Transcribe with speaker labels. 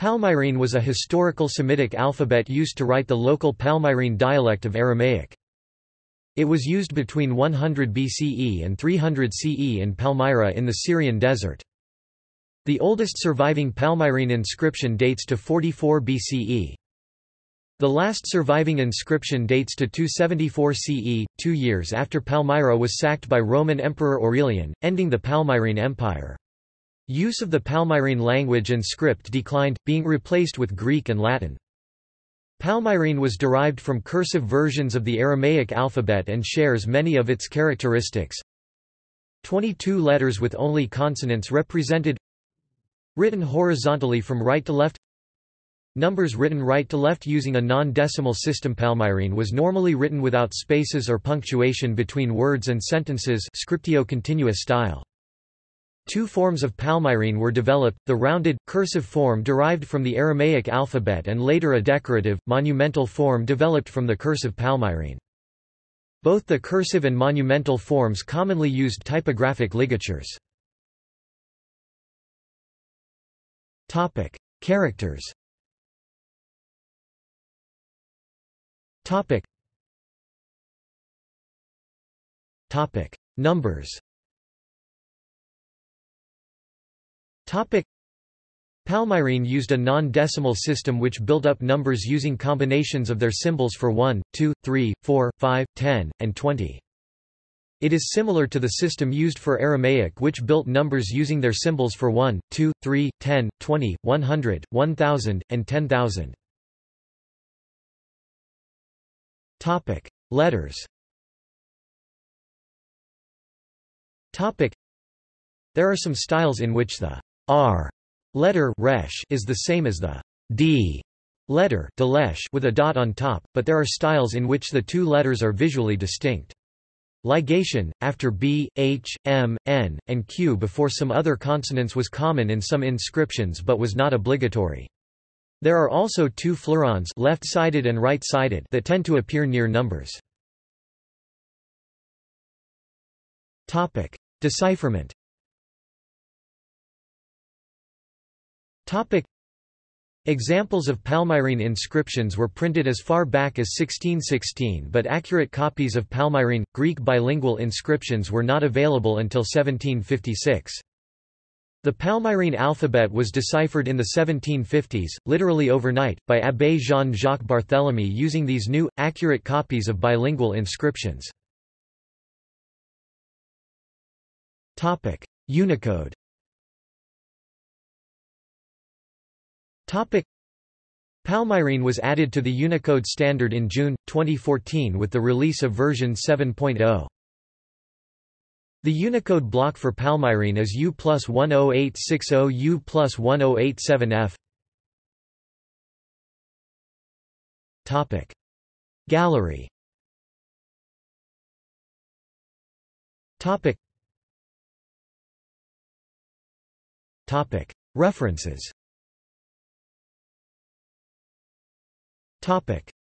Speaker 1: Palmyrene was a historical Semitic alphabet used to write the local Palmyrene dialect of Aramaic. It was used between 100 BCE and 300 CE in Palmyra in the Syrian desert. The oldest surviving Palmyrene inscription dates to 44 BCE. The last surviving inscription dates to 274 CE, two years after Palmyra was sacked by Roman Emperor Aurelian, ending the Palmyrene Empire. Use of the Palmyrene language and script declined, being replaced with Greek and Latin. Palmyrene was derived from cursive versions of the Aramaic alphabet and shares many of its characteristics. 22 letters with only consonants represented Written horizontally from right to left Numbers written right to left using a non-decimal system Palmyrene was normally written without spaces or punctuation between words and sentences scriptio continua style. Two forms of Palmyrene were developed, the rounded, cursive form derived from the Aramaic alphabet and later a decorative, monumental form developed from the cursive Palmyrene. Both the cursive and monumental forms commonly used typographic ligatures. Topic: Characters. Topic. Topic: Numbers. Palmyrene used a non-decimal system which built up numbers using combinations of their symbols for 1, 2, 3, 4, 5, 10, and 20. It is similar to the system used for Aramaic which built numbers using their symbols for 1, 2, 3, 10, 20, 100, 1000, and 10,000. Letters There are some styles in which the R letter resh is the same as the D letter with a dot on top, but there are styles in which the two letters are visually distinct. Ligation, after B, H, M, N, and Q before some other consonants was common in some inscriptions but was not obligatory. There are also two fleurons left-sided and right-sided that tend to appear near numbers. Decipherment Topic. Examples of Palmyrene inscriptions were printed as far back as 1616 but accurate copies of Palmyrene, Greek bilingual inscriptions were not available until 1756. The Palmyrene alphabet was deciphered in the 1750s, literally overnight, by Abbé Jean-Jacques Barthélemy using these new, accurate copies of bilingual inscriptions. Unicode Palmyrene was added to the Unicode standard in June, 2014 with the release of version 7.0. The Unicode block for Palmyrene is U plus 10860 U plus 1087F. Gallery. References Topic.